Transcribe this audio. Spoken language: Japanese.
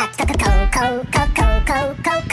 Let's go go go go go go go